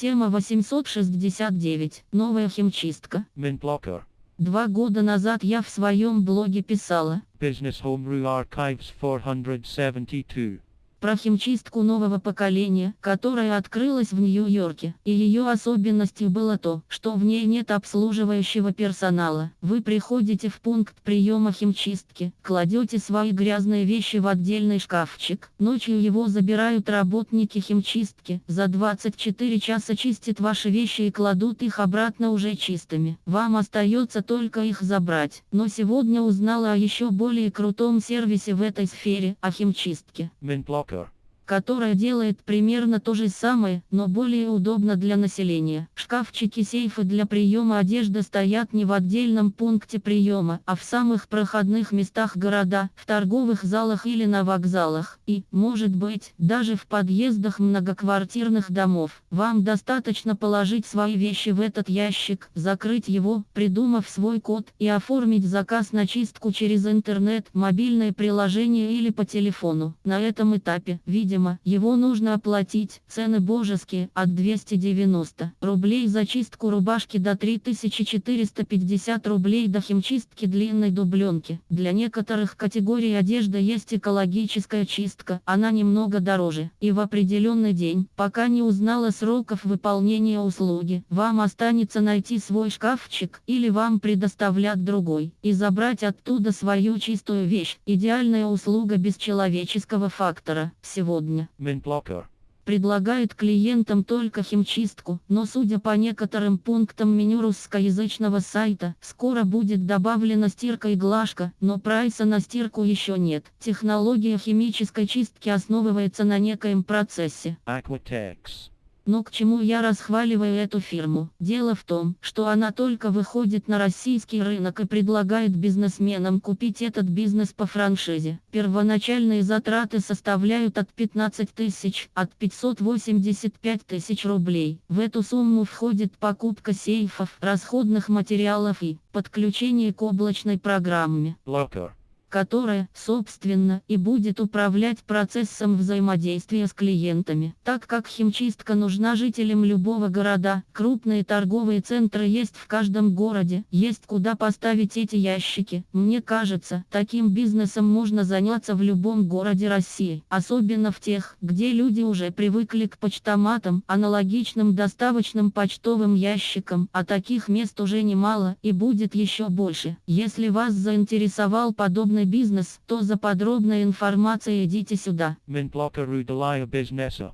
Тема 869. Новая химчистка. Mintblocker. Два года назад я в своем блоге писала Business Home Rue Archives 472. Про химчистку нового поколения, которая открылась в Нью-Йорке. И ее особенностью было то, что в ней нет обслуживающего персонала. Вы приходите в пункт приема химчистки, кладете свои грязные вещи в отдельный шкафчик, ночью его забирают работники химчистки, за 24 часа чистят ваши вещи и кладут их обратно уже чистыми. Вам остается только их забрать. Но сегодня узнала о еще более крутом сервисе в этой сфере, о химчистке Mintblocker. Которая делает примерно то же самое, но более удобно для населения. Шкафчики сейфы для приема одежды стоят не в отдельном пункте приема, а в самых проходных местах города, в торговых залах или на вокзалах, и, может быть, даже в подъездах многоквартирных домов. Вам достаточно положить свои вещи в этот ящик, закрыть его, придумав свой код, и оформить заказ на чистку через интернет, мобильное приложение или по телефону. На этом этапе, видимо, его нужно оплатить. Цены божеские, от 290 рублей за чистку рубашки до 3450 рублей до химчистки длинной дубленки. Для некоторых категорий одежды есть экологическая чистка, она немного дороже. И в определенный день, пока не узнала сроков выполнения услуги, вам останется найти свой шкафчик, или вам предоставлят другой, и забрать оттуда свою чистую вещь. Идеальная услуга без человеческого фактора. Сегодня Mintblocker. предлагает клиентам только химчистку, но судя по некоторым пунктам меню русскоязычного сайта, скоро будет добавлена стирка и глажка, но прайса на стирку еще нет. Технология химической чистки основывается на некоем процессе. Aquatex. Но к чему я расхваливаю эту фирму? Дело в том, что она только выходит на российский рынок и предлагает бизнесменам купить этот бизнес по франшизе. Первоначальные затраты составляют от 15 тысяч, от 585 тысяч рублей. В эту сумму входит покупка сейфов, расходных материалов и подключение к облачной программе Blocker. Которая, собственно, и будет управлять процессом взаимодействия с клиентами. Так как химчистка нужна жителям любого города, крупные торговые центры есть в каждом городе, есть куда поставить эти ящики. Мне кажется, таким бизнесом можно заняться в любом городе России, особенно в тех, где люди уже привыкли к почтоматам, аналогичным доставочным почтовым ящикам, а таких мест уже немало и будет еще больше. Если вас заинтересовал подобный бизнес, то за подробной информацией идите сюда. De la Businessa.